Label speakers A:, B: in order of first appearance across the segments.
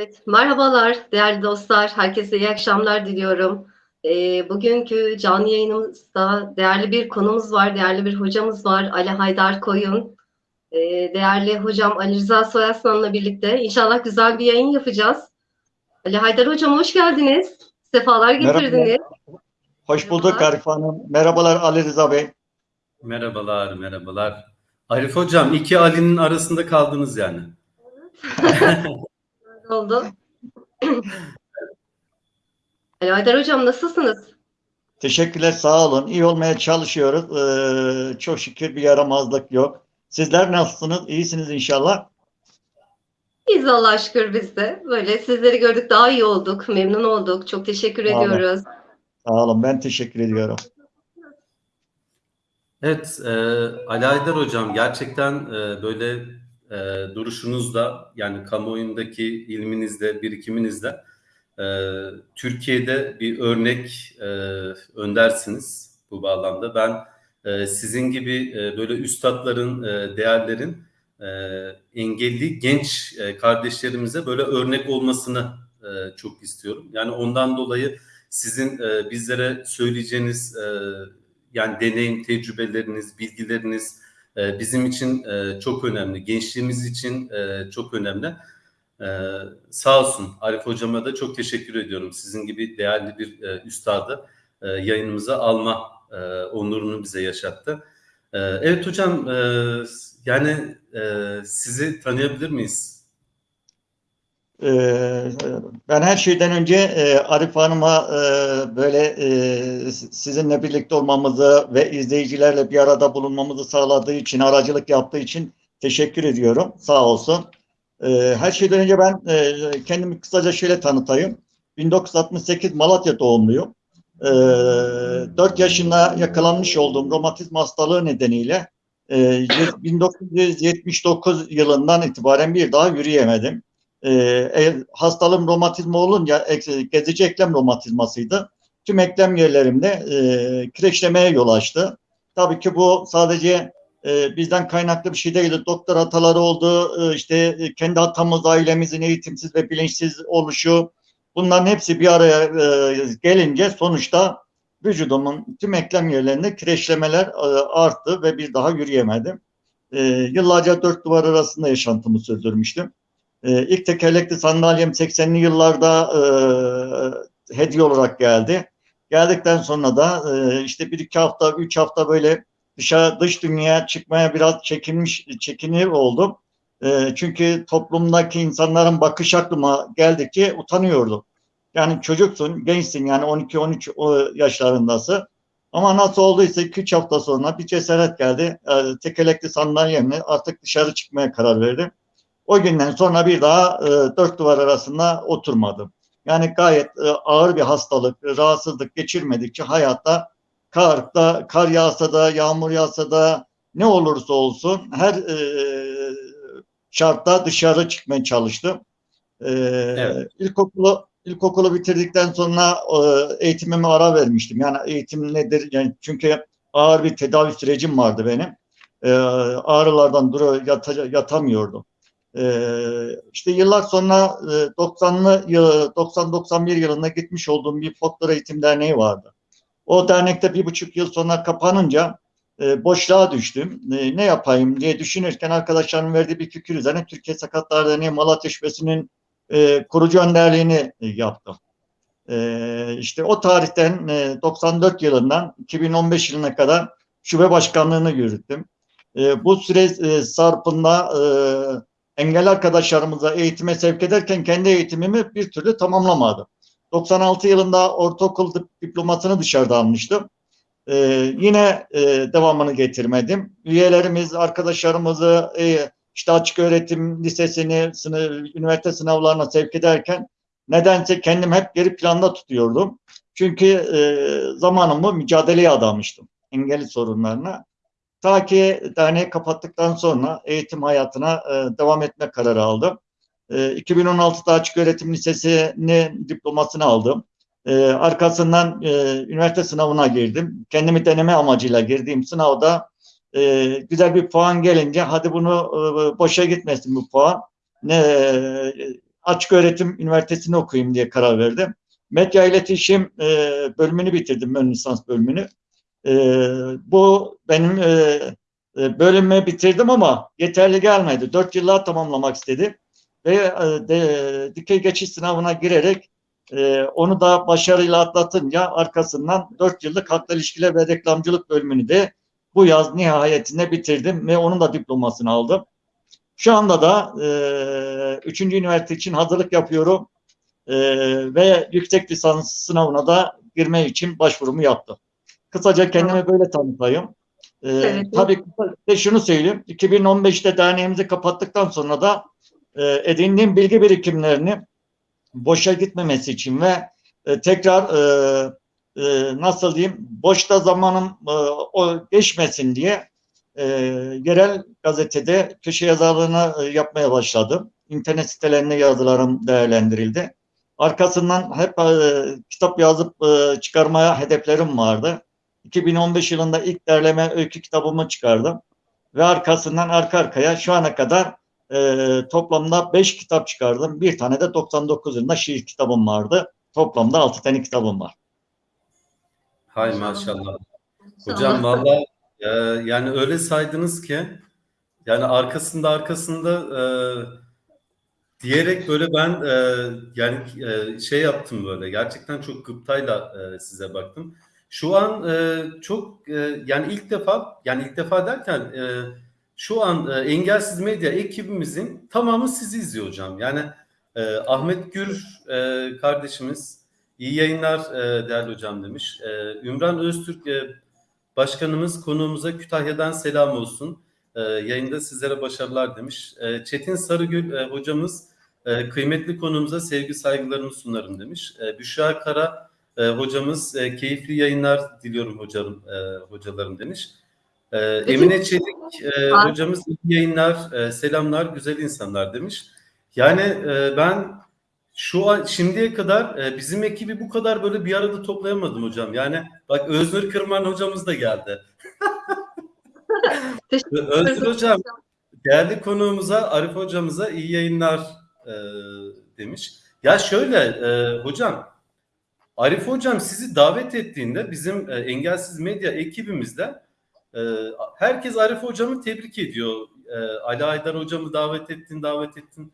A: Evet, merhabalar değerli dostlar. Herkese iyi akşamlar diliyorum. Ee, bugünkü canlı yayınımızda değerli bir konumuz var, değerli bir hocamız var. Ali Haydar Koyun. Ee, değerli hocam Ali Rıza Soyaslan'la birlikte inşallah güzel bir yayın yapacağız. Ali Haydar hocam hoş geldiniz. Sefalar getirdiniz.
B: Merhaba. Hoş bulduk Arif Hanım. Merhabalar Ali Rıza Bey.
C: Merhabalar, merhabalar. Arif Hocam, iki Ali'nin arasında kaldınız yani.
A: oldu. Ali Haydar hocam nasılsınız?
B: Teşekkürler, sağ olun. İyi olmaya çalışıyoruz. Ee, çok şükür bir yaramazlık yok. Sizler nasılsınız? İyisiniz inşallah.
A: Biz Allah'a şükür biz de. Böyle sizleri gördük daha iyi olduk. Memnun olduk. Çok teşekkür
B: Sağ olun.
A: ediyoruz.
B: Sağ olun. Ben teşekkür ediyorum.
C: Evet, e, Ali Aydar Hocam gerçekten e, böyle e, duruşunuzda yani kamuoyundaki ilminizde, birikiminizde e, Türkiye'de bir örnek e, öndersiniz bu bağlamda. Ben e, sizin gibi e, böyle üstadların, e, değerlerin e, engelli genç e, kardeşlerimize böyle örnek olmasını e, çok istiyorum. Yani ondan dolayı sizin e, bizlere söyleyeceğiniz e, yani deneyim, tecrübeleriniz, bilgileriniz e, bizim için e, çok önemli. Gençliğimiz için e, çok önemli. E, sağ olsun Arif Hocama da çok teşekkür ediyorum. Sizin gibi değerli bir e, üstadı e, yayınımıza alma onurunu bize yaşattı. E, evet hocam yani sizi tanıyabilir miyiz?
B: Ee, ben her şeyden önce e, Arif Hanım'a e, böyle e, sizinle birlikte olmamızı ve izleyicilerle bir arada bulunmamızı sağladığı için, aracılık yaptığı için teşekkür ediyorum. Sağ olsun. Ee, her şeyden önce ben kendimi kısaca şöyle tanıtayım. 1968 Malatya doğumluyum. Ee, 4 yaşında yakalanmış olduğum romatizm hastalığı nedeniyle e, 1979 yılından itibaren bir daha yürüyemedim e, hastalığım romatizma olunca e, gezici eklem romatizmasıydı. Tüm eklem yerlerimde e, kireçlemeye yol açtı. Tabii ki bu sadece e, bizden kaynaklı bir şey değildi. Doktor hataları oldu, e, işte e, kendi hatamız, ailemizin eğitimsiz ve bilinçsiz oluşu. Bunların hepsi bir araya e, gelince sonuçta vücudumun tüm eklem yerlerinde kireçlemeler e, arttı ve bir daha yürüyemedim. E, yıllarca dört duvar arasında yaşantımı sürdürmüştüm. E, ilk tekerlekli sandalyem 80'li yıllarda e, hediye olarak geldi. Geldikten sonra da e, işte bir iki hafta, üç hafta böyle dışarı dış dünyaya çıkmaya biraz çekinmiş, çekinir oldum. E, çünkü toplumdaki insanların bakış aklıma geldikçe utanıyordum. Yani çocuksun, gençsin yani 12-13 yaşlarındasın. Ama nasıl olduysa 2-3 hafta sonra bir cesaret geldi. E, tekerlekli sandalyemle artık dışarı çıkmaya karar verdim. O günden sonra bir daha e, dört duvar arasında oturmadım. Yani gayet e, ağır bir hastalık, rahatsızlık geçirmedikçe hayatta karda, kar yağsa da, yağmur yağsa da ne olursa olsun her e, şartta dışarı çıkmaya çalıştım. E, evet. İlkokulu ilkokulu bitirdikten sonra e, eğitimime ara vermiştim. Yani eğitim nedir? Yani çünkü ağır bir tedavi sürecim vardı benim. E, ağrılardan duru yata, yatamıyordum. Ee, işte yıllar sonra 90'lı 90-91 yılında gitmiş olduğum bir folklor eğitim derneği vardı. O dernekte bir buçuk yıl sonra kapanınca e, boşluğa düştüm. E, ne yapayım diye düşünürken arkadaşlarımın verdiği bir fikir üzerine Türkiye Sakatlar Derneği Malatya Şubesi'nin e, kurucu önderliğini e, yaptım. E, işte o tarihten e, 94 yılından 2015 yılına kadar şube başkanlığını yürüttüm. E, bu süre e, sarpında e, engelli arkadaşlarımıza eğitime sevk ederken kendi eğitimimi bir türlü tamamlamadım. 96 yılında ortaokul diplomasını dışarıda almıştım. Ee, yine e, devamını getirmedim. Üyelerimiz, arkadaşlarımızı e, işte açık öğretim lisesini, sınıf, üniversite sınavlarına sevk ederken nedense kendim hep geri planda tutuyordum. Çünkü e, zamanımı mücadeleye adamıştım engelli sorunlarına. Ta ki derneği kapattıktan sonra eğitim hayatına e, devam etme kararı aldım. E, 2016'da Açık Öğretim Lisesi'nin diplomasını aldım. E, arkasından e, üniversite sınavına girdim. Kendimi deneme amacıyla girdiğim sınavda e, güzel bir puan gelince hadi bunu e, boşa gitmesin bu puan. Ne açık öğretim üniversitesini okuyayım diye karar verdim. Medya iletişim e, bölümünü bitirdim, ön lisans bölümünü. E, bu benim e, e, bölümü bitirdim ama yeterli gelmedi. Dört yıllar tamamlamak istedim. Ve e, de, dikey geçiş sınavına girerek e, onu da başarıyla atlatınca arkasından dört yıllık halkla ilişkiler ve reklamcılık bölümünü de bu yaz nihayetinde bitirdim ve onun da diplomasını aldım. Şu anda da e, üçüncü üniversite için hazırlık yapıyorum e, ve yüksek lisans sınavına da girme için başvurumu yaptım. Kısaca kendimi böyle tanıtayım. E,
A: Evet.
B: Tabii de şunu söyleyeyim. 2015'te derneğimizi kapattıktan sonra da e, edindiğim bilgi birikimlerini boşa gitmemesi için ve e, tekrar e, e, nasıl diyeyim boşta zamanım e, o geçmesin diye e, yerel gazetede köşe yazarlığını e, yapmaya başladım. İnternet sitelerinde yazılarım değerlendirildi. Arkasından hep e, kitap yazıp e, çıkarmaya hedeflerim vardı. 2015 yılında ilk derleme öykü kitabımı çıkardım. Ve arkasından arka arkaya şu ana kadar e, toplamda 5 kitap çıkardım. Bir tane de 99 yılında şiir kitabım vardı. Toplamda 6 tane kitabım var.
C: Hay maşallah. Hocam valla e, yani öyle saydınız ki yani arkasında arkasında e, diyerek böyle ben e, yani e, şey yaptım böyle gerçekten çok gıptayla e, size baktım. Şu an e, çok e, yani ilk defa yani ilk defa derken e, şu an e, Engelsiz Medya ekibimizin tamamı sizi izliyor hocam. Yani e, Ahmet Gür e, kardeşimiz iyi yayınlar e, değerli hocam demiş. E, Ümran Öztürk e, başkanımız konuğumuza Kütahya'dan selam olsun. E, yayında sizlere başarılar demiş. E, Çetin Sarıgül e, hocamız e, kıymetli konuğumuza sevgi saygılarımı sunarım demiş. E, Büşra Kara e, hocamız e, keyifli yayınlar diliyorum hocam e, hocalarım demiş. E. Emine Çelik e, hocamız iyi yayınlar, e, selamlar güzel insanlar demiş. Yani e, ben şu an şimdiye kadar e, bizim ekibi bu kadar böyle bir arada toplayamadım hocam. Yani bak Öznur Kırman hocamız da geldi. Öznur hocam değerli konuğumuza Arif hocamıza iyi yayınlar e, demiş. Ya şöyle e, hocam Arif hocam sizi davet ettiğinde bizim e, engelsiz medya ekibimizde e, herkes Arif hocamı tebrik ediyor. E, Ali Aydar hocamı davet ettin davet ettin.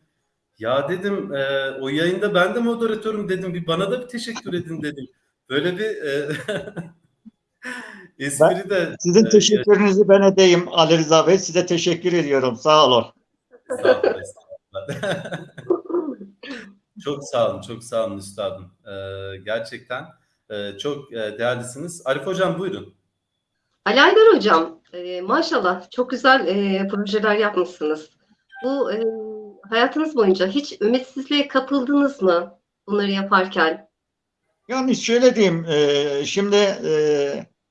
C: Ya dedim e, o yayında ben de moderatörüm dedim bir bana da bir teşekkür edin dedim. Böyle bir e, espri de
B: Sizin
C: e,
B: teşekkürünüzü ben edeyim Ali Rıza Bey. Size teşekkür ediyorum. Sağ olun.
C: Sağ olun. çok sağ olun, çok sağ olun üstadım. Ee, gerçekten e, çok e, değerlisiniz. Arif hocam buyurun.
A: Ali Aydar Hocam, e, maşallah çok güzel e, projeler yapmışsınız. Bu e, hayatınız boyunca hiç ümitsizliğe kapıldınız mı bunları yaparken?
B: Yani şöyle diyeyim, e, şimdi e,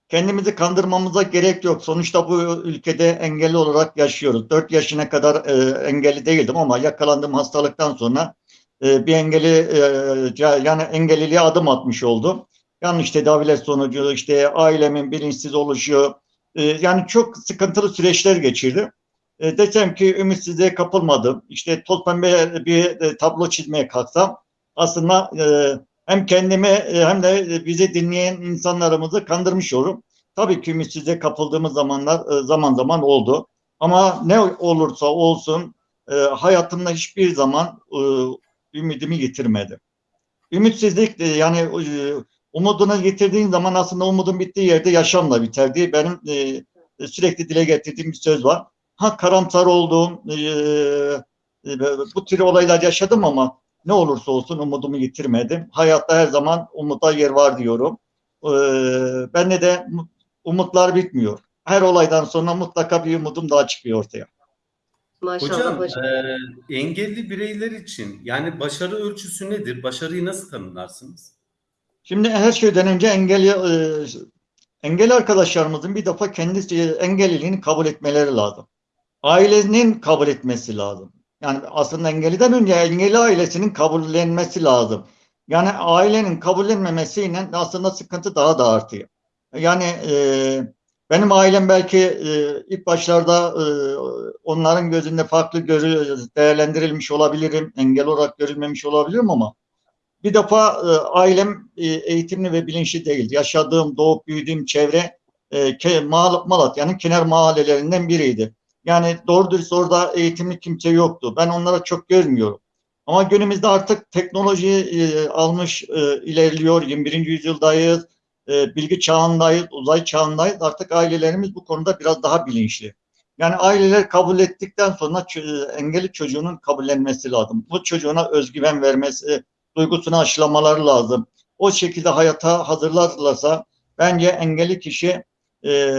B: kendimizi kandırmamıza gerek yok. Sonuçta bu ülkede engelli olarak yaşıyoruz. 4 yaşına kadar e, engelli değildim ama yakalandığım hastalıktan sonra e, bir engelli e, yani engelliliğe adım atmış oldum. Yanlış tedaviler sonucu işte ailemin bilinçsiz oluşu e, yani çok sıkıntılı süreçler geçirdim. E, desem ki ümitsizliğe kapılmadım. İşte toz pembe bir e, tablo çizmeye kalksam aslında hem kendimi hem de bizi dinleyen insanlarımızı kandırmış olurum. Tabii ki ümitsizliğe kapıldığımız zamanlar zaman zaman oldu. Ama ne olursa olsun hayatımda hiçbir zaman ümidimi yitirmedim. Ümitsizlik de yani e, umudunu yitirdiğin zaman aslında umudun bittiği yerde yaşam da biter diye benim e, sürekli dile getirdiğim bir söz var. Ha karamsar olduğum e, e, bu tür olaylar yaşadım ama ne olursa olsun umudumu yitirmedim. Hayatta her zaman umuda yer var diyorum. Ee, bende de mu- umutlar bitmiyor. Her olaydan sonra mutlaka bir umudum daha çıkıyor ortaya.
A: Maşallah
C: Hocam
A: hocam.
C: e, engelli bireyler için yani başarı ölçüsü nedir? Başarıyı nasıl tanımlarsınız?
B: Şimdi her şeyden önce engelli e, engelli arkadaşlarımızın bir defa kendi e, engelliliğini kabul etmeleri lazım. Ailenin kabul etmesi lazım. Yani aslında engelliden önce engelli ailesinin kabullenmesi lazım. Yani ailenin kabullenmemesiyle aslında sıkıntı daha da artıyor. Yani e, Benim ailem belki e, ilk başlarda e, onların gözünde farklı görü, değerlendirilmiş olabilirim, engel olarak görülmemiş olabilirim ama bir defa e, ailem e, eğitimli ve bilinçli değil. Yaşadığım, doğup büyüdüğüm çevre e, Mal- Malatya'nın kenar mahallelerinden biriydi. Yani doğru dürüst orada eğitimli kimse yoktu. Ben onlara çok görmüyorum. Ama günümüzde artık teknoloji e, almış, e, ilerliyor. 21. yüzyıldayız, e, bilgi çağındayız, uzay çağındayız. Artık ailelerimiz bu konuda biraz daha bilinçli. Yani aileler kabul ettikten sonra ç- engelli çocuğunun kabullenmesi lazım. Bu çocuğuna özgüven vermesi, duygusunu aşılamaları lazım. O şekilde hayata hazırlarlarsa bence engelli kişi e,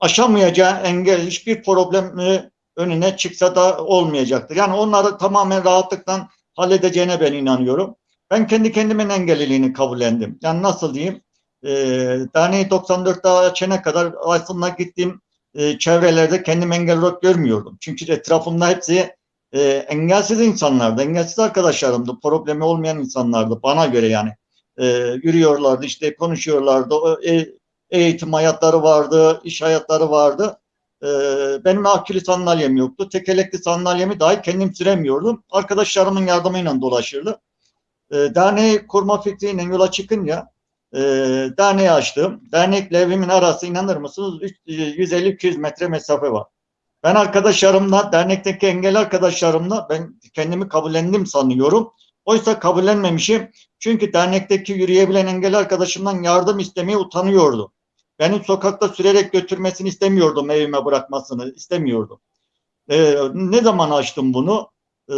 B: aşamayacağı engel hiçbir problemi önüne çıksa da olmayacaktır. Yani onları tamamen rahatlıkla halledeceğine ben inanıyorum. Ben kendi kendimin engelliliğini kabullendim. Yani nasıl diyeyim? E, derneği 94'te açana kadar aslında gittiğim e, çevrelerde kendimi engel olarak görmüyordum. Çünkü etrafımda hepsi e, engelsiz insanlardı, engelsiz arkadaşlarımdı, problemi olmayan insanlardı bana göre yani. E, yürüyorlardı, işte konuşuyorlardı, e, eğitim hayatları vardı, iş hayatları vardı. E, benim akülü sandalyem yoktu, tekerlekli sandalyemi dahi kendim süremiyordum. Arkadaşlarımın yardımıyla dolaşırdım. E, derneği kurma fikriyle yola çıkınca e, derneği açtım. Dernekle evimin arası inanır mısınız 150-200 metre mesafe var. Ben arkadaşlarımla, dernekteki engelli arkadaşlarımla ben kendimi kabullendim sanıyorum. Oysa kabullenmemişim. Çünkü dernekteki yürüyebilen engelli arkadaşımdan yardım istemeye utanıyordu. Benim sokakta sürerek götürmesini istemiyordum, evime bırakmasını istemiyordum. Ee, ne zaman açtım bunu? Ee,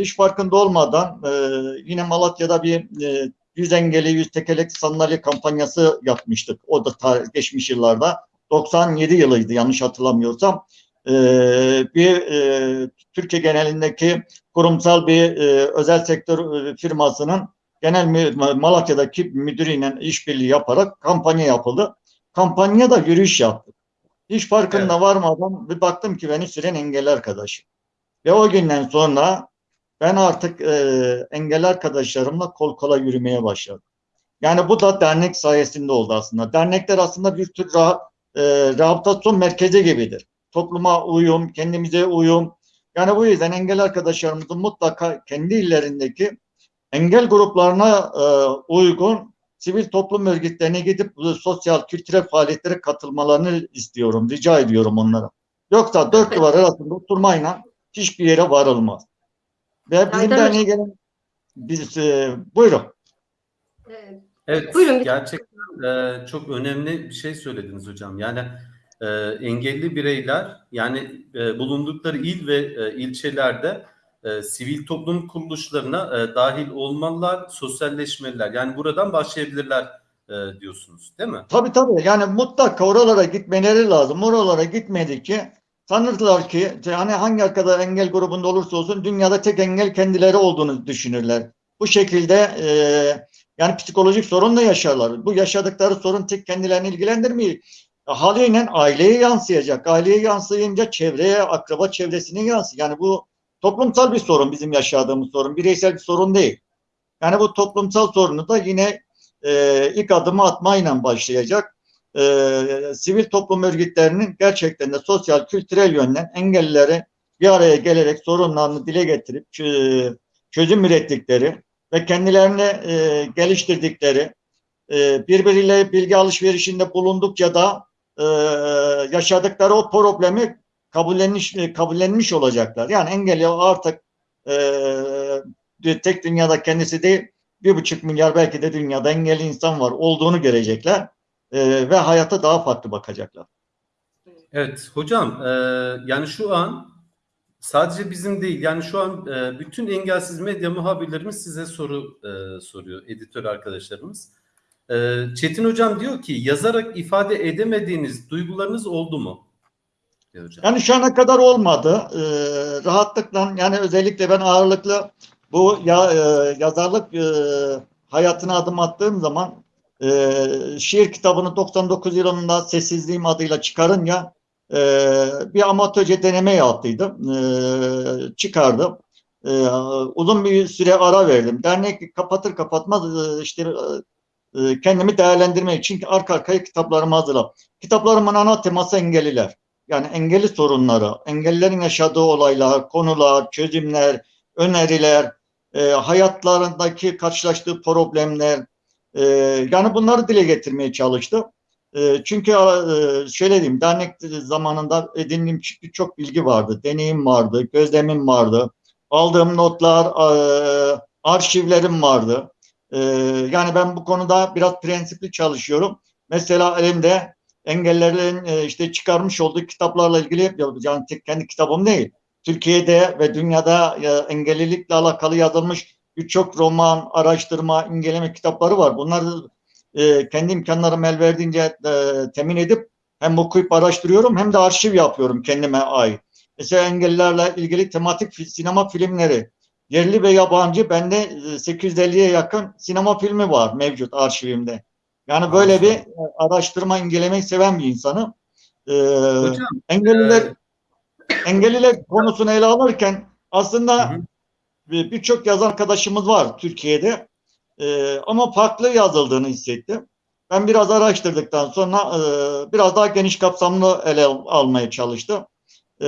B: hiç farkında olmadan e, yine Malatya'da bir e, yüz engelli, yüz tekerlekli sandalye kampanyası yapmıştık. O da geçmiş yıllarda. 97 yılıydı yanlış hatırlamıyorsam e, bir e, Türkiye genelindeki kurumsal bir özel sektör firmasının genel Malatya'daki müdürüyle işbirliği yaparak kampanya yapıldı. Kampanya da yürüyüş yaptık. Hiç farkında evet. varmadan bir baktım ki beni süren engelli arkadaşım. Ve o günden sonra ben artık e, engelli arkadaşlarımla kol kola yürümeye başladım. Yani bu da dernek sayesinde oldu aslında. Dernekler aslında bir tür rah, e, rehabilitasyon merkezi gibidir topluma uyum, kendimize uyum. Yani bu yüzden engel arkadaşlarımızın mutlaka kendi illerindeki engel gruplarına e, uygun sivil toplum örgütlerine gidip sosyal, kültürel faaliyetlere katılmalarını istiyorum, rica ediyorum onlara. Yoksa dört duvar arasında oturmayla hiçbir yere varılmaz. Ve bizim derneğe gelen biz, e, buyurun.
C: Evet, buyurun. gerçekten e, çok önemli bir şey söylediniz hocam. Yani e, engelli bireyler yani e, bulundukları il ve e, ilçelerde e, sivil toplum kuruluşlarına e, dahil olmalılar, sosyalleşmeliler. Yani buradan başlayabilirler e, diyorsunuz değil mi?
B: Tabii tabii. Yani mutlaka oralara gitmeleri lazım. Oralara gitmedikçe sanırlar ki yani hangi arkada engel grubunda olursa olsun dünyada tek engel kendileri olduğunu düşünürler. Bu şekilde e, yani psikolojik sorun da yaşarlar. Bu yaşadıkları sorun tek kendilerini ilgilendirmiyor haliyle aileye yansıyacak. Aileye yansıyınca çevreye, akraba çevresine yansıyor. Yani bu toplumsal bir sorun bizim yaşadığımız sorun. Bireysel bir sorun değil. Yani bu toplumsal sorunu da yine e, ilk adımı atmayla başlayacak. E, sivil toplum örgütlerinin gerçekten de sosyal, kültürel yönden engellilere bir araya gelerek sorunlarını dile getirip çözüm ürettikleri ve kendilerine e, geliştirdikleri e, birbiriyle bilgi alışverişinde bulundukça da e, yaşadıkları o problemi kabullenmiş, e, kabullenmiş olacaklar. Yani engelli artık e, tek dünyada kendisi değil bir buçuk milyar belki de dünyada engelli insan var olduğunu görecekler e, ve hayata daha farklı bakacaklar.
C: Evet hocam e, yani şu an sadece bizim değil yani şu an e, bütün engelsiz medya muhabirlerimiz size soru e, soruyor editör arkadaşlarımız. Ee, Çetin Hocam diyor ki yazarak ifade edemediğiniz duygularınız oldu mu?
B: Hocam. Yani şu ana kadar olmadı. Ee, rahatlıkla yani özellikle ben ağırlıklı bu ya, e, yazarlık e, hayatına adım attığım zaman e, şiir kitabını 99 yılında Sessizliğim adıyla çıkarınca e, bir amatörce deneme yaptıydım. E, çıkardım. E, uzun bir süre ara verdim. Dernek kapatır kapatmaz e, işte e, kendimi değerlendirmek için arka arkaya kitaplarımı hazırladım. Kitaplarımın ana teması engelliler. Yani engelli sorunları, engellilerin yaşadığı olaylar, konular, çözümler, öneriler, e, hayatlarındaki karşılaştığı problemler, e, yani bunları dile getirmeye çalıştım. E, çünkü e, şöyle diyeyim, dernek zamanında edindiğim birçok bilgi vardı, deneyim vardı, gözlemim vardı, aldığım notlar, e, arşivlerim vardı. E, yani ben bu konuda biraz prensipli çalışıyorum. Mesela elimde engellerin e, işte çıkarmış olduğu kitaplarla ilgili yani tek kendi kitabım değil. Türkiye'de ve dünyada engellilikle alakalı yazılmış birçok roman, araştırma, inceleme kitapları var. Bunları e, kendi imkanlarım el verdiğince e, temin edip hem okuyup araştırıyorum hem de arşiv yapıyorum kendime ait. Mesela engellilerle ilgili tematik sinema filmleri, yerli ve yabancı bende 850'ye yakın sinema filmi var mevcut arşivimde. Yani böyle Anladım. bir araştırma, incelemeyi seven bir insanım. Ee, Hocam, engelliler e... engelliler konusunu ele alırken aslında birçok yazar arkadaşımız var Türkiye'de. Ee, ama farklı yazıldığını hissettim. Ben biraz araştırdıktan sonra e, biraz daha geniş kapsamlı ele almaya çalıştım. E,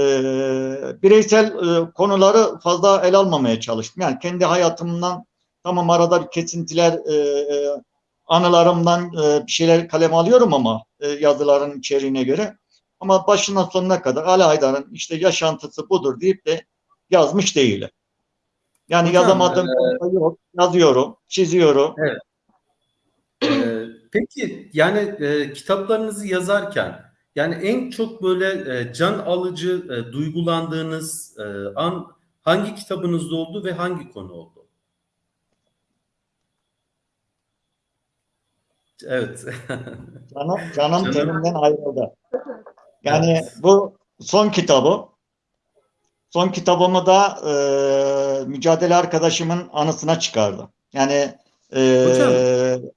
B: bireysel e, konuları fazla ele almamaya çalıştım. Yani kendi hayatımdan tamam arada bir kesintiler e, e, anılarımdan e, bir şeyler kaleme alıyorum ama e, yazıların içeriğine göre. Ama başından sonuna kadar Ali Haydar'ın işte yaşantısı budur deyip de yazmış değil. Yani Hocam, yazamadığım e, yok. Yazıyorum, çiziyorum.
C: Evet. Ee, peki yani e, kitaplarınızı yazarken yani en çok böyle e, can alıcı e, duygulandığınız e, an hangi kitabınızda oldu ve hangi konu oldu? Evet.
B: canım, canım tenimden ayrıldı. Yani evet. bu son kitabı. Son kitabımı da e, mücadele arkadaşımın anısına çıkardı. Yani e,
C: Hocam,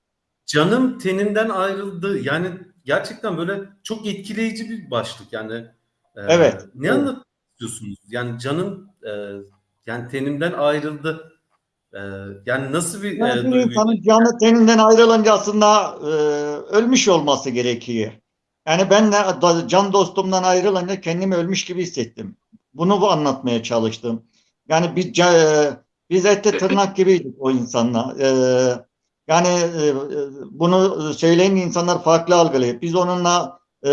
C: canım teninden ayrıldı. Yani gerçekten böyle çok etkileyici bir başlık yani.
B: E, evet.
C: Ne
B: evet.
C: anlatıyorsunuz? Yani canım e, yani tenimden ayrıldı. E, yani nasıl bir
B: yani e, duygu? insanın canı teninden ayrılınca aslında e, ölmüş olması gerekiyor. Yani ben de can dostumdan ayrılınca kendimi ölmüş gibi hissettim. Bunu bu anlatmaya çalıştım. Yani biz e, biz ette tırnak gibiydik o insanla. E, yani e, bunu söyleyen insanlar farklı algılayıp biz onunla e,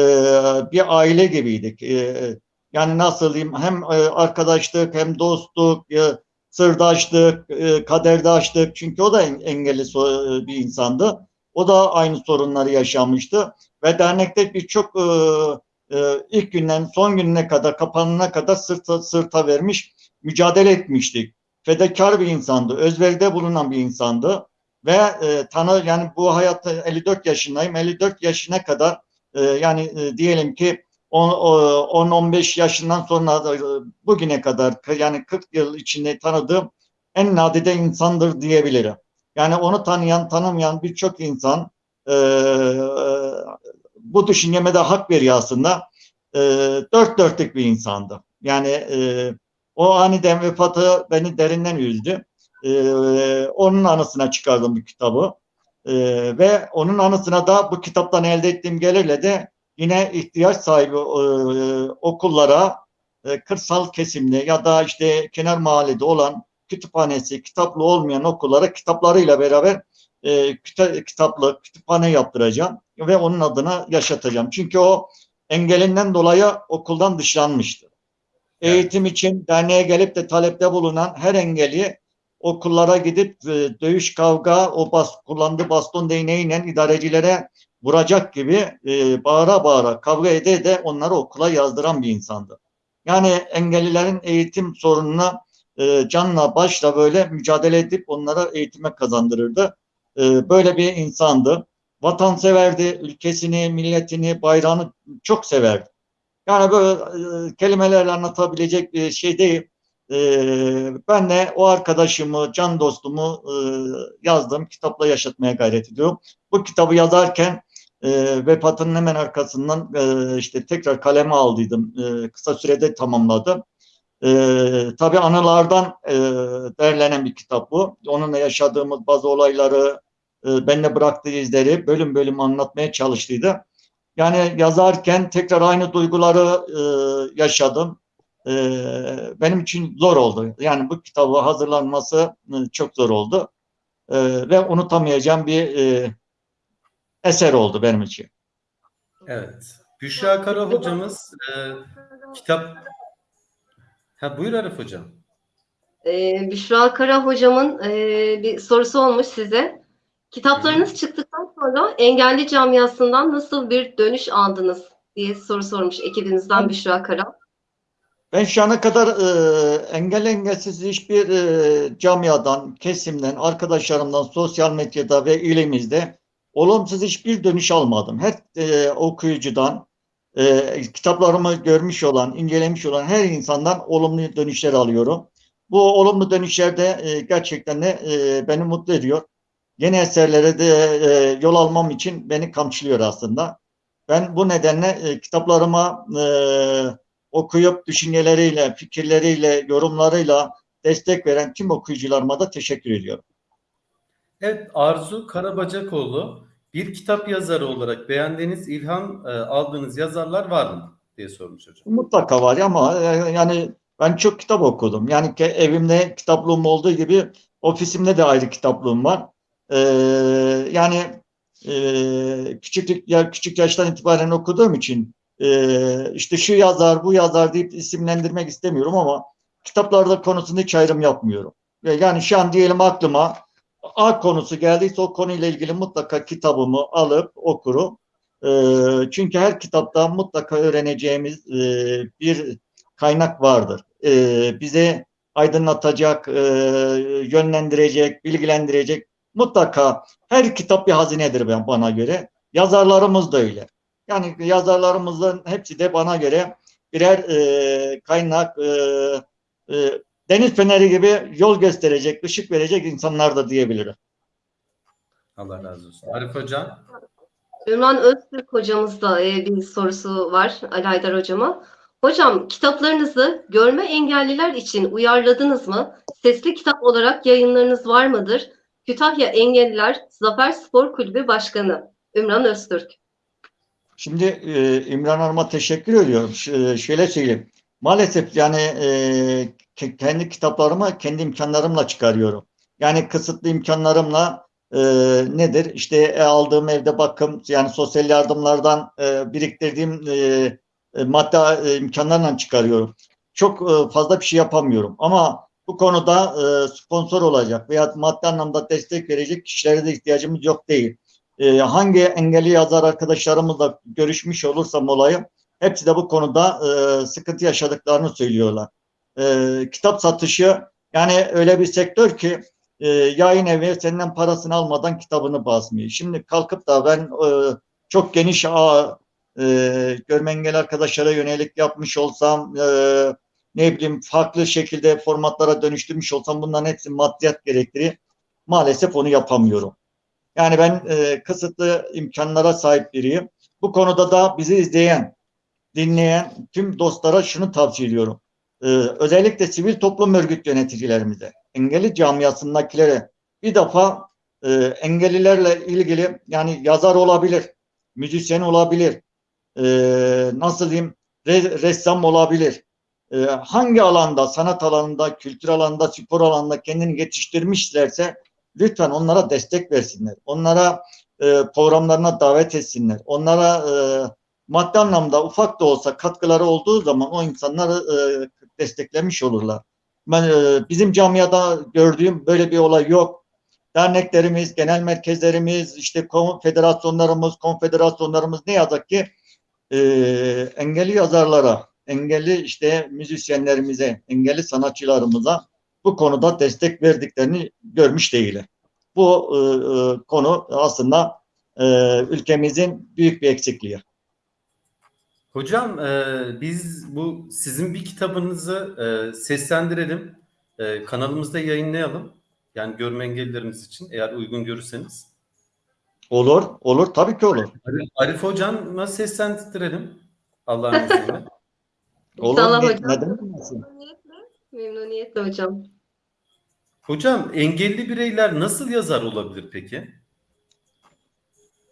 B: bir aile gibiydik. E, yani nasıl diyeyim hem e, arkadaşlık hem dostluk, e, sırdaşlık, e, kaderdaşlık. Çünkü o da engelli so, bir insandı. O da aynı sorunları yaşamıştı. Ve dernekte birçok e, e, ilk günden son gününe kadar, kapanına kadar sırta, sırta vermiş, mücadele etmiştik. Fedakar bir insandı, özveride bulunan bir insandı ve e, tanı yani bu hayatta 54 yaşındayım. 54 yaşına kadar e, yani e, diyelim ki 10-15 yaşından sonra e, bugüne kadar yani 40 yıl içinde tanıdığım en nadide insandır diyebilirim. Yani onu tanıyan, tanımayan birçok insan e, bu düşünceme de hak veriyor aslında. E, dört dörtlük bir insandı. Yani e, o aniden vefatı beni derinden üzdü e, onun anısına çıkardım bu kitabı. E, ve onun anısına da bu kitaptan elde ettiğim gelirle de yine ihtiyaç sahibi e, okullara e, kırsal kesimde ya da işte kenar mahallede olan kütüphanesi, kitaplı olmayan okullara kitaplarıyla beraber e, kitaplı kütüphane yaptıracağım ve onun adına yaşatacağım. Çünkü o engelinden dolayı okuldan dışlanmıştı. Evet. Eğitim için derneğe gelip de talepte bulunan her engelli okullara gidip e, dövüş kavga o bas, kullandığı baston değneğiyle idarecilere vuracak gibi e, bağıra bağıra kavga ede de onları okula yazdıran bir insandı. Yani engellilerin eğitim sorununa e, canla başla böyle mücadele edip onlara eğitime kazandırırdı. E, böyle bir insandı. Vatanseverdi, ülkesini, milletini, bayrağını çok severdi. Yani böyle e, kelimelerle anlatabilecek bir şey değil. Ee, ben de o arkadaşımı, can dostumu e, yazdığım kitapla yaşatmaya gayret ediyorum. Bu kitabı yazarken e, vefatının hemen arkasından e, işte tekrar kaleme aldıydım. E, kısa sürede tamamladım. E, tabii anılardan e, derlenen bir kitap bu. Onunla yaşadığımız bazı olayları, e, benimle bıraktığı izleri bölüm bölüm anlatmaya çalıştıydı. Yani yazarken tekrar aynı duyguları e, yaşadım. E, benim için zor oldu. Yani bu kitabı hazırlanması e, çok zor oldu. E, ve unutamayacağım bir e, eser oldu benim için.
C: Evet. Büşra Kara hocamız e, kitap... Ha, buyur Arif hocam.
A: Ee, Büşra Kara hocamın e, bir sorusu olmuş size. Kitaplarınız çıktıktan sonra engelli camiasından nasıl bir dönüş aldınız diye soru sormuş ekibinizden Büşra Kara.
B: Ben şu ana kadar e, engel engelsiz hiçbir e, camiadan, kesimden, arkadaşlarımdan, sosyal medyada ve ilimizde olumsuz hiçbir dönüş almadım. Her e, okuyucudan, e, kitaplarımı görmüş olan, incelemiş olan her insandan olumlu dönüşler alıyorum. Bu olumlu dönüşler de e, gerçekten de e, beni mutlu ediyor. Yeni eserlere de e, yol almam için beni kamçılıyor aslında. Ben bu nedenle e, kitaplarıma e, okuyup düşünceleriyle, fikirleriyle, yorumlarıyla destek veren tüm okuyucularıma da teşekkür ediyorum.
C: Evet, Arzu Karabacakoğlu bir kitap yazarı olarak beğendiğiniz, ilham e, aldığınız yazarlar var mı diye sormuş hocam.
B: Mutlaka var ama e, yani ben çok kitap okudum. Yani evimde kitaplığım olduğu gibi ofisimde de ayrı kitaplığım var. Ee, yani e, küçük ya küçük yaştan itibaren okuduğum için e, işte şu yazar bu yazar deyip isimlendirmek istemiyorum ama kitaplarda konusunda hiç ayrım yapmıyorum. Ve Yani şu an diyelim aklıma A konusu geldiyse o konuyla ilgili mutlaka kitabımı alıp okurum. Ee, çünkü her kitapta mutlaka öğreneceğimiz e, bir kaynak vardır. Ee, bize aydınlatacak, e, yönlendirecek, bilgilendirecek mutlaka her kitap bir hazinedir bana göre. Yazarlarımız da öyle. Yani yazarlarımızın hepsi de bana göre birer e, kaynak, deniz feneri gibi yol gösterecek, ışık verecek insanlar da diyebilirim.
C: Allah razı olsun. Arif hocam.
A: Ümran Öztürk hocamızda e, bir sorusu var Ali Haydar hocama. Hocam kitaplarınızı görme engelliler için uyarladınız mı? Sesli kitap olarak yayınlarınız var mıdır? Kütahya Engelliler Zafer Spor Kulübü Başkanı Ümran Öztürk.
B: Şimdi e, İmran Hanım'a teşekkür ediyorum. Ş- şöyle söyleyeyim. Maalesef yani e, kendi kitaplarımı kendi imkanlarımla çıkarıyorum. Yani kısıtlı imkanlarımla e, nedir? İşte e, aldığım evde bakım yani sosyal yardımlardan e, biriktirdiğim e, e, madde e, imkanlarla çıkarıyorum. Çok e, fazla bir şey yapamıyorum. Ama bu konuda e, sponsor olacak veya maddi anlamda destek verecek kişilere de ihtiyacımız yok değil e, hangi engelli yazar arkadaşlarımızla görüşmüş olursam olayım hepsi de bu konuda e, sıkıntı yaşadıklarını söylüyorlar. E, kitap satışı yani öyle bir sektör ki e, yayın evi senden parasını almadan kitabını basmıyor. Şimdi kalkıp da ben e, çok geniş ağ e, görme arkadaşlara yönelik yapmış olsam e, ne bileyim farklı şekilde formatlara dönüştürmüş olsam bunların hepsi maddiyat gerektirir. Maalesef onu yapamıyorum. Yani ben e, kısıtlı imkanlara sahip biriyim. Bu konuda da bizi izleyen, dinleyen tüm dostlara şunu tavsiye ediyorum. E, özellikle sivil toplum örgüt yöneticilerimize, engelli camiasındakilere bir defa e, engellilerle ilgili yani yazar olabilir, müzisyen olabilir, e, nasıl diyeyim re- ressam olabilir. E, hangi alanda, sanat alanında, kültür alanında, spor alanında kendini yetiştirmişlerse lütfen onlara destek versinler. Onlara e, programlarına davet etsinler. Onlara e, maddi anlamda ufak da olsa katkıları olduğu zaman o insanları e, desteklemiş olurlar. Ben e, bizim camiada gördüğüm böyle bir olay yok. Derneklerimiz, genel merkezlerimiz, işte federasyonlarımız, konfederasyonlarımız ne yazık ki e, engelli yazarlara, engelli işte müzisyenlerimize, engelli sanatçılarımıza bu konuda destek verdiklerini görmüş değilim. Bu e, e, konu aslında e, ülkemizin büyük bir eksikliği.
C: Hocam e, biz bu sizin bir kitabınızı e, seslendirelim. E, kanalımızda yayınlayalım. Yani görme engellilerimiz için eğer uygun görürseniz.
B: Olur, olur. Tabii ki olur.
C: Arif, Arif hocamla seslendirelim. Allah'ın izniyle.
B: Olur.
A: İnşallah
B: Ne-
A: hocam.
B: Neden?
A: Memnuniyetle, memnuniyetle hocam.
C: Hocam engelli bireyler nasıl yazar olabilir peki?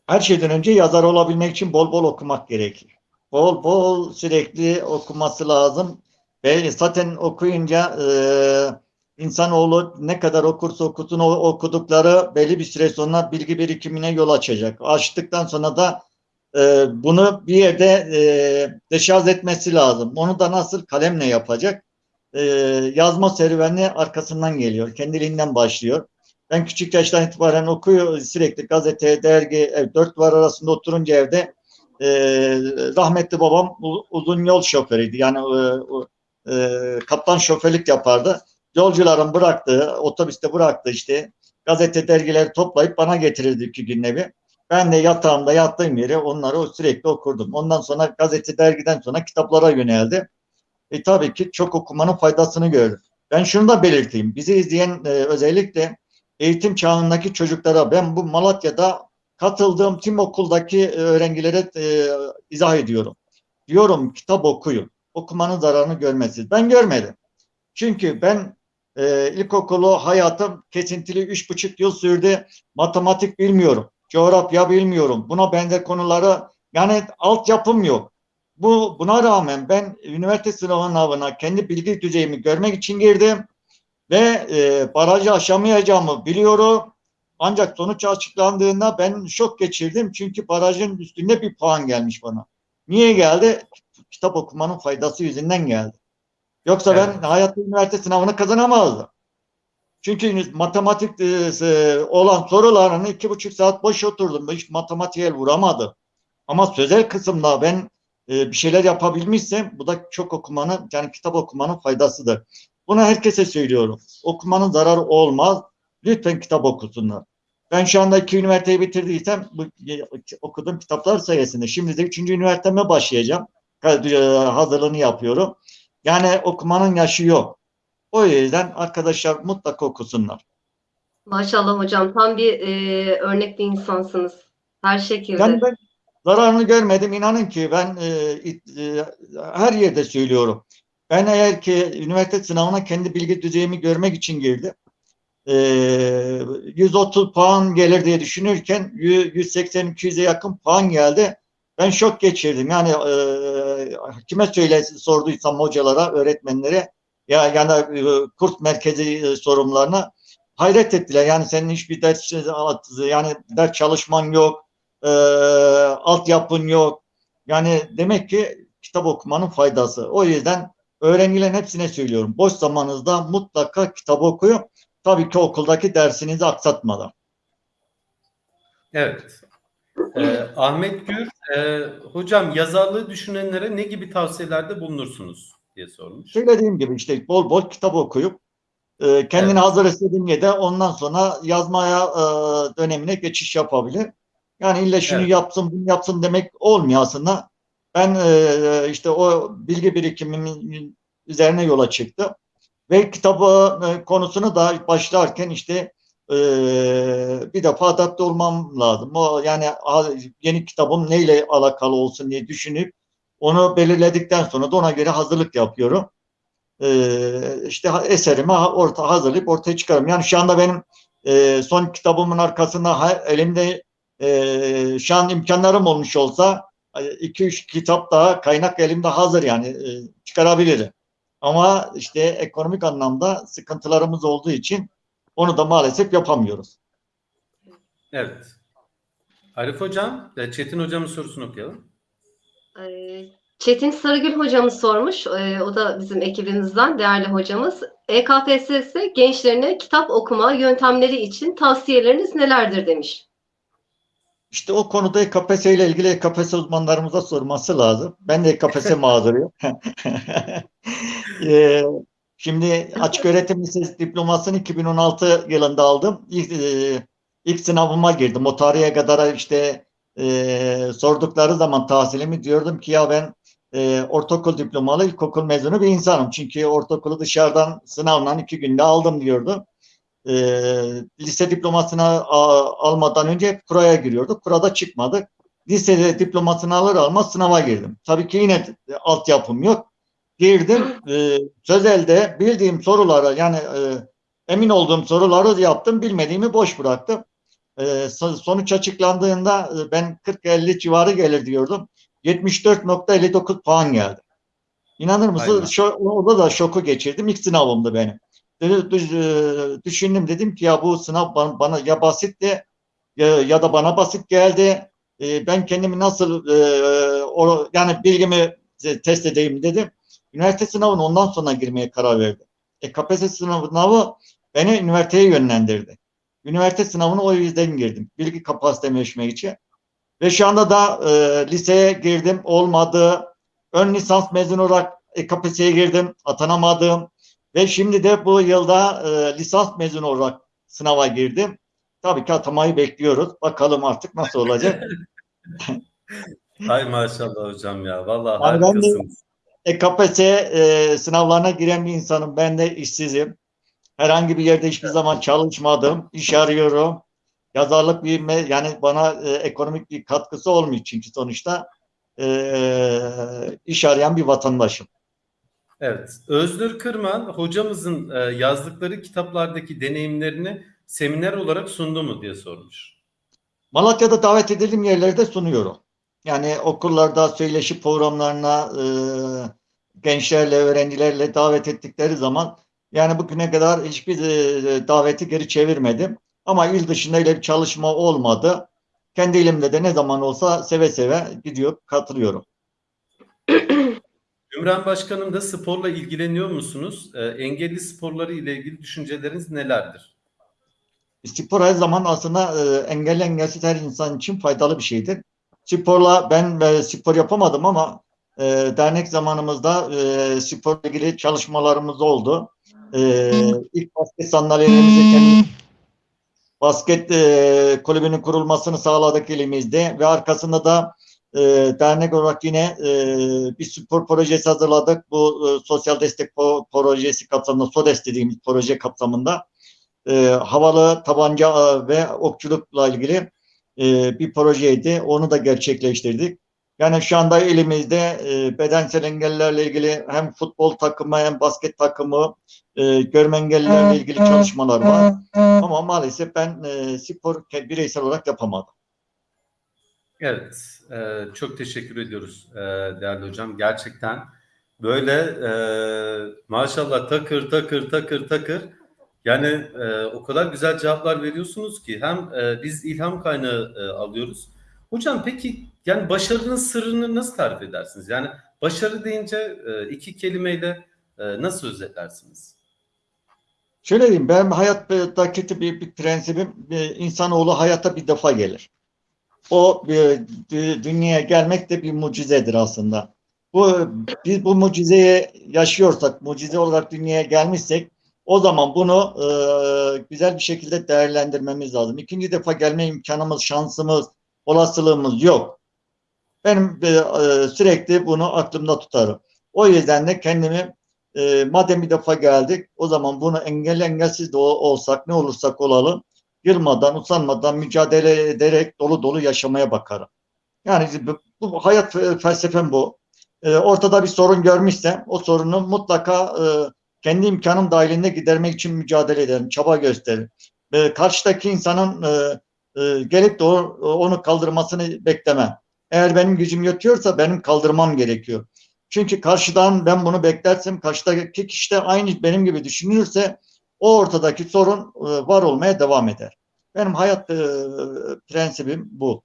B: her şeyden önce yazar olabilmek için bol bol okumak gerekir. Bol bol sürekli okuması lazım. Ve zaten okuyunca e, insanoğlu ne kadar okursa okusun o okudukları belli bir süre sonra bilgi birikimine yol açacak. Açtıktan sonra da e, bunu bir yerde e, deşarj etmesi lazım. Onu da nasıl kalemle yapacak? E, yazma serüveni arkasından geliyor. Kendiliğinden başlıyor. Ben küçük yaştan itibaren okuyor sürekli gazete, dergi, ev, dört duvar arasında oturunca evde e, rahmetli babam uzun yol şoförüydü. Yani e, e, kaptan şoförlük yapardı. Yolcuların bıraktığı, otobüste bıraktığı işte gazete, dergileri toplayıp bana getirirdi iki günde bir. Ben de yatağımda yattığım yere onları sürekli okurdum. Ondan sonra gazete, dergiden sonra kitaplara yöneldi. E tabii ki çok okumanın faydasını gördüm. Ben şunu da belirteyim. Bizi izleyen e, özellikle eğitim çağındaki çocuklara ben bu Malatya'da katıldığım tüm okuldaki e, öğrencilere e, izah ediyorum. Diyorum kitap okuyun. Okumanın zararını görmezsiniz. Ben görmedim. Çünkü ben e, ilkokulu hayatım kesintili üç buçuk yıl sürdü. Matematik bilmiyorum. Coğrafya bilmiyorum. Buna benzer konuları yani altyapım yok. Bu buna rağmen ben üniversite sınavına kendi bilgi düzeyimi görmek için girdim ve e, barajı aşamayacağımı biliyorum. Ancak sonuç açıklandığında ben şok geçirdim çünkü barajın üstünde bir puan gelmiş bana. Niye geldi? Kitap okumanın faydası yüzünden geldi. Yoksa ben
C: Evet.
B: hayatta üniversite sınavını kazanamazdım. Çünkü matematik e, olan sorularını iki buçuk saat boş oturdum. Hiç matematiğe vuramadım. Ama sözel kısımda ben e, bir şeyler yapabilmişsem bu da çok okumanın yani kitap okumanın faydasıdır. Bunu herkese söylüyorum. Okumanın zararı olmaz. Lütfen kitap okusunlar. Ben şu anda iki üniversiteyi bitirdiysem bu okuduğum kitaplar sayesinde. Şimdi de üçüncü üniversiteme başlayacağım. E, Hazırlığını yapıyorum. Yani okumanın yaşı yok. O yüzden arkadaşlar mutlaka okusunlar.
A: Maşallah hocam tam bir e, örnek bir insansınız. Her şekilde.
B: Yani ben zararını görmedim. İnanın ki ben e, e, her yerde söylüyorum. Ben eğer ki üniversite sınavına kendi bilgi düzeyimi görmek için girdim. E, 130 puan gelir diye düşünürken 180-200'e yakın puan geldi. Ben şok geçirdim. Yani e, kime söyle sorduysam hocalara, öğretmenlere ya yani e, kurs merkezi e, sorumlularına hayret ettiler. Yani senin hiçbir ders yani ders çalışman yok e, altyapın yok. Yani demek ki kitap okumanın faydası. O yüzden öğrencilerin hepsine söylüyorum. Boş zamanınızda mutlaka kitap okuyun. Tabii ki okuldaki dersinizi aksatmadan.
C: Evet. Ee, Ahmet Gür, e, hocam yazarlığı düşünenlere ne gibi tavsiyelerde bulunursunuz diye sormuş.
B: Söylediğim gibi işte bol bol kitap okuyup e, kendini
C: Evet.
B: hazır istediğinde de ondan sonra yazmaya e, dönemine geçiş yapabilir. Yani illa şunu
C: Evet.
B: yapsın bunu yapsın demek olmuyor aslında. Ben e, işte o bilgi birikimimin üzerine yola çıktım. Ve kitabı e, konusunu da başlarken işte e, bir defa adapte olmam lazım. Yani yeni kitabım neyle alakalı olsun diye düşünüp onu belirledikten sonra da ona göre hazırlık yapıyorum. Ee, işte eserimi orta hazırlayıp ortaya çıkarım. Yani şu anda benim e, son kitabımın arkasında elimde şu an imkanlarım olmuş olsa 2-3 kitap daha kaynak elimde hazır yani e, çıkarabilirim. Ama işte ekonomik anlamda sıkıntılarımız olduğu için onu da maalesef yapamıyoruz.
C: Evet. Arif Hocam, Çetin Hocam'ın sorusunu okuyalım.
A: E, Çetin Sarıgül hocamız sormuş. E, o da bizim ekibimizden değerli hocamız. EKPSS gençlerine kitap okuma yöntemleri için tavsiyeleriniz nelerdir demiş.
B: İşte o konuda EKPS ile ilgili EKPS uzmanlarımıza sorması lazım. Ben de EKPS mağduruyum. Ee, şimdi açık öğretim lisesi diplomasını 2016 yılında aldım. İlk, e, ilk sınavıma girdim. O tarihe kadar işte e, sordukları zaman tahsilimi diyordum ki ya ben e, ortaokul diplomalı ilkokul mezunu bir insanım. Çünkü ortaokulu dışarıdan sınavla iki günde aldım diyordum e, lise diplomasını a- almadan önce kuraya giriyorduk. Kurada çıkmadık. Lisede diplomasını alır almaz sınava girdim. Tabii ki yine de altyapım yok. Girdim. E, sözelde bildiğim sorulara yani e, emin olduğum soruları yaptım. Bilmediğimi boş bıraktım. e, so- sonuç açıklandığında e, ben 40-50 civarı gelir diyordum. 74.59 puan geldi. İnanır mısın?
C: Aynen.
B: Orada da şoku geçirdim. İlk sınavımdı benim. E, Düşündüm dedim ki ya bu sınav bana, ya basitti ya, ya da bana basit geldi. E, ben kendimi nasıl e, yani bilgimi test edeyim dedim. Üniversite sınavına ondan sonra girmeye karar verdim. E, KPSS sınavı beni üniversiteye yönlendirdi. Üniversite sınavına o yüzden girdim. Bilgi kapasitemi ölçmek için. Ve şu anda da e, liseye girdim. Olmadı. Ön lisans mezunu olarak e, KPSS'ye girdim. Atanamadım. Ve şimdi de bu yılda e, lisans mezunu olarak sınava girdim. Tabii ki atamayı bekliyoruz. Bakalım artık nasıl olacak.
C: Hay maşallah hocam ya. Vallahi
B: Yani ben de-
C: harikasınız.
B: E, KPSS e, sınavlarına giren bir insanım. Ben de işsizim. Herhangi bir yerde hiçbir zaman çalışmadım. İş arıyorum. Yazarlık bir yani bana e, ekonomik bir katkısı olmuyor çünkü sonuçta e, iş arayan bir vatandaşım.
C: Evet. Öznur Kırman hocamızın e, yazdıkları kitaplardaki deneyimlerini seminer olarak sundu mu diye sormuş.
B: Malatya'da davet edildiğim yerlerde sunuyorum. Yani okullarda söyleşi programlarına e, gençlerle, öğrencilerle davet ettikleri zaman yani bugüne kadar hiçbir e, daveti geri çevirmedim. Ama il dışında öyle bir çalışma olmadı. Kendi ilimde de ne zaman olsa seve seve gidiyor, katılıyorum.
C: Ümran Başkanım da sporla ilgileniyor musunuz? E, engelli sporları ile ilgili düşünceleriniz nelerdir?
B: Spor her zaman aslında e, engelli engelsiz her insan için faydalı bir şeydir. Sporla ben e, spor yapamadım ama e, dernek zamanımızda e, sporla ilgili çalışmalarımız oldu. E, ilk basket sandalyelerimizi kendi basket e, kulübünün kurulmasını sağladık elimizde ve arkasında da e, dernek olarak yine e, bir spor projesi hazırladık. Bu e, sosyal destek projesi kapsamında, SODES dediğimiz proje kapsamında e, havalı tabanca e, ve okçulukla ilgili e, bir projeydi. Onu da gerçekleştirdik. Yani şu anda elimizde e, bedensel engellerle ilgili hem futbol takımı hem basket takımı, e, görme engellilerle ilgili çalışmalar var. Ama maalesef ben e, spor bireysel olarak yapamadım.
C: Evet, e, çok teşekkür ediyoruz e, değerli hocam. Gerçekten böyle e, maşallah takır takır takır takır. Yani e, o kadar güzel cevaplar veriyorsunuz ki hem e, biz ilham kaynağı e, alıyoruz. Hocam peki yani başarının sırrını nasıl tarif edersiniz? Yani başarı deyince e, iki kelimeyle e, nasıl özetlersiniz?
B: Şöyle diyeyim, ben hayattaki bir, bir prensibim, bir insanoğlu hayata bir defa gelir. O dü- dünyaya gelmek de bir mucizedir aslında. Bu biz bu mucizeyi yaşıyorsak, mucize olarak dünyaya gelmişsek, o zaman bunu e, güzel bir şekilde değerlendirmemiz lazım. İkinci defa gelme imkanımız, şansımız, olasılığımız yok. Benim e, e, sürekli bunu aklımda tutarım. O yüzden de kendimi e, madem bir defa geldik o zaman bunu engelli engelsiz de ol- olsak ne olursak olalım yılmadan usanmadan mücadele ederek dolu dolu yaşamaya bakarım. Yani bu, hayat fe- felsefem bu. E, ortada bir sorun görmüşsem o sorunu mutlaka e, kendi imkanım dahilinde gidermek için mücadele ederim, çaba gösteririm. E, karşıdaki insanın e, e, gelip de o- onu kaldırmasını beklemem. Eğer benim gücüm yetiyorsa benim kaldırmam gerekiyor. Çünkü karşıdan ben bunu beklersem karşıdaki kişi de aynı benim gibi düşünürse o ortadaki sorun e, var olmaya devam eder. Benim hayat e, prensibim bu.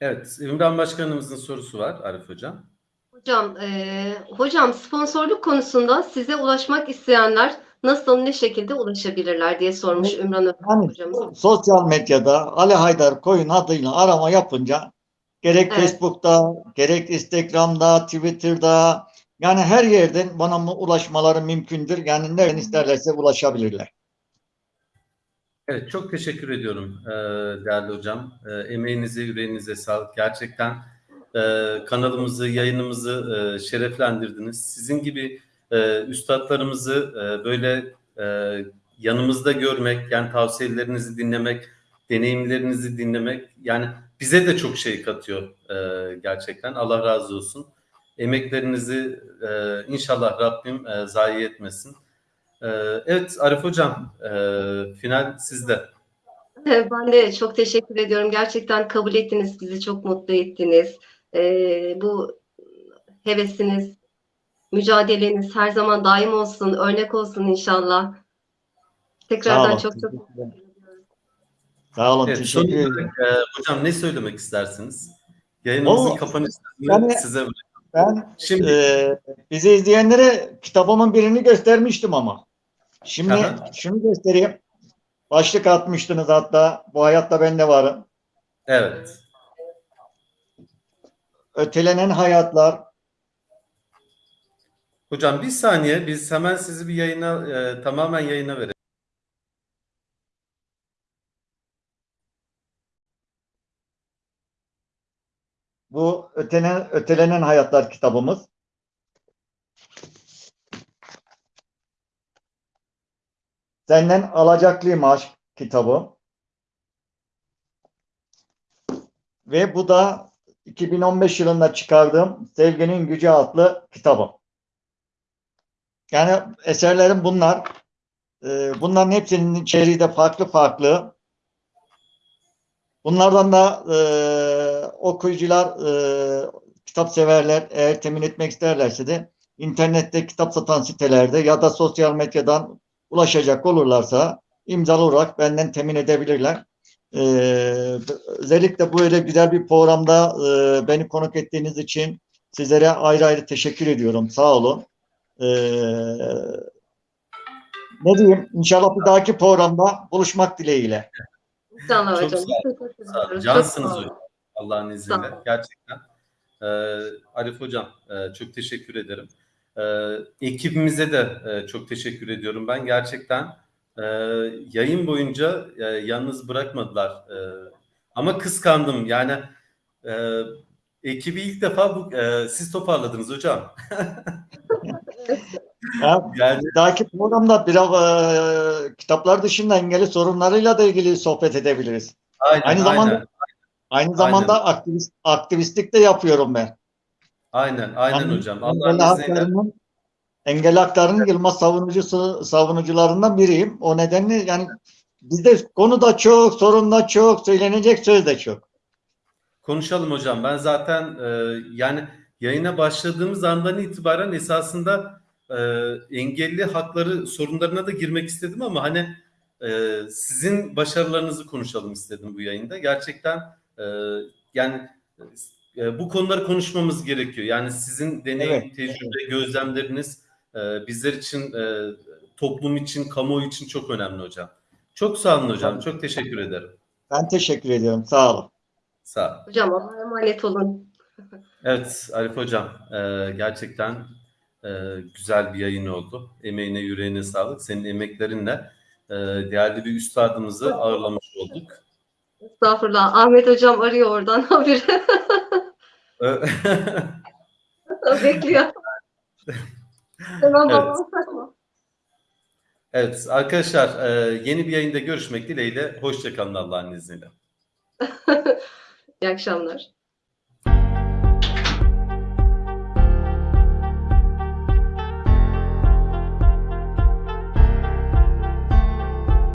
C: Evet, Ümran Başkanımızın sorusu var Arif Hocam.
A: Hocam, e, hocam sponsorluk konusunda size ulaşmak isteyenler nasıl, ne şekilde ulaşabilirler diye sormuş Ümran Ö-
B: Yani
A: hocamız.
B: sosyal medyada Ali Haydar Koyun adıyla arama yapınca gerek
A: Evet.
B: Facebook'ta, gerek Instagram'da, Twitter'da yani her yerden bana ulaşmaları mümkündür. Yani nereden isterlerse ulaşabilirler.
C: Evet, çok teşekkür ediyorum e, değerli hocam. E, emeğinize, yüreğinize sağlık. Gerçekten e, kanalımızı, yayınımızı e, şereflendirdiniz. Sizin gibi e, üstadlarımızı e, böyle e, yanımızda görmek, yani tavsiyelerinizi dinlemek, deneyimlerinizi dinlemek, yani bize de çok şey katıyor e, gerçekten. Allah razı olsun. Emeklerinizi e, inşallah Rabbim e, zayi etmesin. Ee, Evet Arif Hocam, e, final sizde.
A: Ben de çok teşekkür ediyorum. Gerçekten kabul ettiniz, bizi çok mutlu ettiniz. Ee, bu hevesiniz, mücadeleniz her zaman daim olsun, örnek olsun inşallah. Tekrardan çok çok
B: Teşekkür ederim. Sağ olun.
C: Evet,
B: teşekkür ederim.
C: olarak, e, hocam ne söylemek istersiniz? Yayınımızın
B: Vallahi-
C: kapanış sözünü
B: Yani-
C: size bırakıyorum.
B: Ben
C: Şimdi
B: e, bizi izleyenlere kitabımın birini göstermiştim ama. Şimdi
C: Aha.
B: şunu göstereyim. Başlık atmıştınız hatta. Bu hayatta ben de varım.
C: evet.
B: Ötelenen hayatlar.
C: Hocam bir saniye biz hemen sizi bir yayına e, tamamen yayına verelim.
B: Bu ötenen, ötelenen hayatlar kitabımız. Senden alacaklıyım aşk kitabı. Ve bu da 2015 yılında çıkardığım Sevginin Gücü adlı kitabım. Yani eserlerim bunlar. Ee, bunların hepsinin içeriği de farklı farklı. Bunlardan da e, okuyucular, e, kitap severler eğer temin etmek isterlerse de internette kitap satan sitelerde ya da sosyal medyadan ulaşacak olurlarsa imzalı olarak benden temin edebilirler. E, özellikle böyle güzel bir programda e, beni konuk ettiğiniz için sizlere ayrı ayrı teşekkür ediyorum. Sağ olun. E, ne diyeyim? İnşallah bir dahaki programda buluşmak dileğiyle.
A: inşallah
C: Çok
A: hocam.
C: sağ olun.
A: Teşekkür
C: Sağ olun. Cansınız
A: Çok sağ olun.
C: hocam. Allah'ın izniyle. Gerçekten. Ee, Arif hocam e, çok teşekkür ederim. Ee, ekibimize de e, çok teşekkür ediyorum. Ben gerçekten e, yayın boyunca e, yalnız bırakmadılar. E, ama kıskandım. Yani e, ekibi ilk defa bu, e, siz toparladınız hocam.
B: Ya,
C: Yani
B: dahaki programda biraz e, kitaplar dışında engelli sorunlarıyla da ilgili sohbet edebiliriz.
C: aynen,
B: Aynı zamanda-
C: aynen,
B: Aynı zamanda aktivist, aktivistlik de yapıyorum ben.
C: aynen, aynen
B: Yani
C: hocam. İzniyle.
B: haklarının, engelli haklarının Yılmaz savunucusu, savunucularından biriyim. O nedenle yani bizde konu da çok, sorun da çok, söylenecek söz de çok.
C: Konuşalım hocam. Ben zaten e, yani yayına başladığımız andan itibaren esasında e, engelli hakları sorunlarına da girmek istedim ama hani e, sizin başarılarınızı konuşalım istedim bu yayında. Gerçekten e, yani e, bu konuları konuşmamız gerekiyor. Yani sizin deneyim,
B: Evet,
C: tecrübe, gözlemleriniz e, bizler için, e, toplum için, kamuoyu için çok önemli hocam. Çok sağ olun hocam. Çok teşekkür ederim.
B: Ben teşekkür ediyorum. Sağ olun.
C: Sağ olun.
A: Hocam Allah'a emanet olun.
C: Evet Arif Hocam e, gerçekten e, güzel bir yayın oldu. Emeğine yüreğine sağlık. Senin emeklerinle e, değerli bir üstadımızı ağırlamış olduk.
A: Estağfurullah. Ahmet hocam arıyor oradan haberi. Bekliyor.
C: Evet. evet arkadaşlar e, yeni bir yayında görüşmek dileğiyle. Hoşçakalın Allah'ın izniyle.
A: İyi akşamlar.